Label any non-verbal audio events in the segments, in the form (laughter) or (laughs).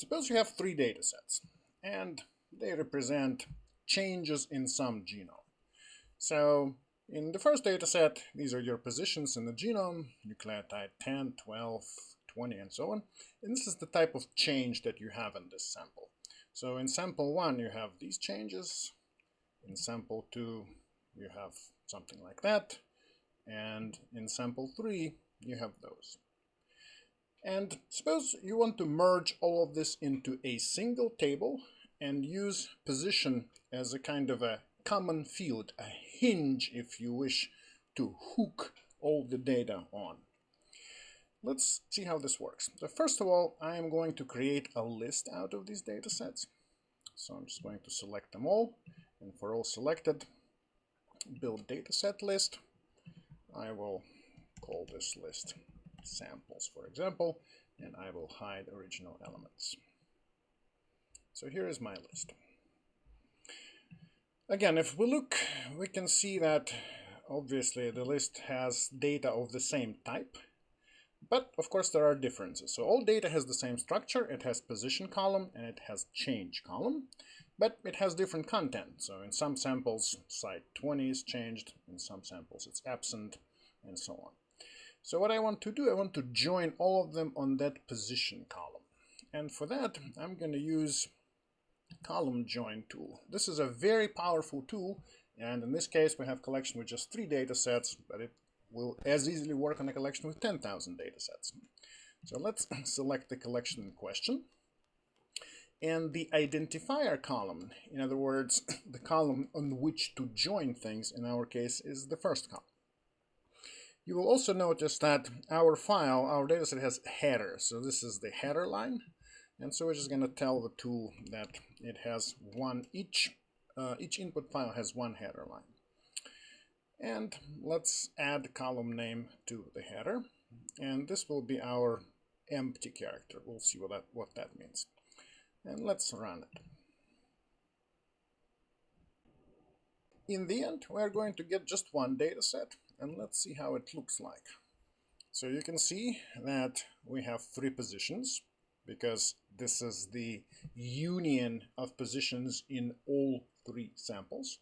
suppose you have three data sets and they represent changes in some genome. So in the first data set, these are your positions in the genome, nucleotide 10, 12, 20, and so on. And this is the type of change that you have in this sample. So in sample 1, you have these changes. In sample 2, you have something like that. And in sample 3, you have those. And suppose you want to merge all of this into a single table and use position as a kind of a common field, a hinge if you wish to hook all the data on. Let's see how this works. So first of all, I am going to create a list out of these data sets. So I'm just going to select them all. And for all selected, build dataset list. I will call this list samples, for example, and I will hide original elements. So here is my list. Again, if we look, we can see that obviously the list has data of the same type, but of course there are differences. So all data has the same structure, it has position column and it has change column, but it has different content. So in some samples, site 20 is changed, in some samples it's absent, and so on. So what I want to do, I want to join all of them on that position column. And for that, I'm going to use column join tool. This is a very powerful tool. And in this case, we have collection with just three data sets, but it will as easily work on a collection with 10,000 data sets. So let's (laughs) select the collection in question. And the identifier column, in other words, (coughs) the column on which to join things, in our case, is the first column. You will also notice that our file, our dataset has header. So this is the header line. And so we're just going to tell the tool that it has one, each, uh, each input file has one header line. And let's add column name to the header. And this will be our empty character. We'll see what that, what that means. And let's run it. In the end, we're going to get just one data set and let's see how it looks like. So you can see that we have three positions because this is the union of positions in all three samples.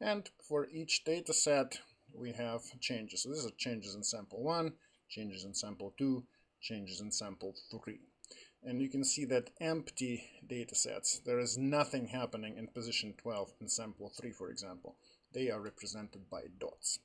And for each data set, we have changes. So these are changes in sample 1, changes in sample 2, changes in sample 3. And you can see that empty data sets, there is nothing happening in position 12 in sample 3, for example. They are represented by dots.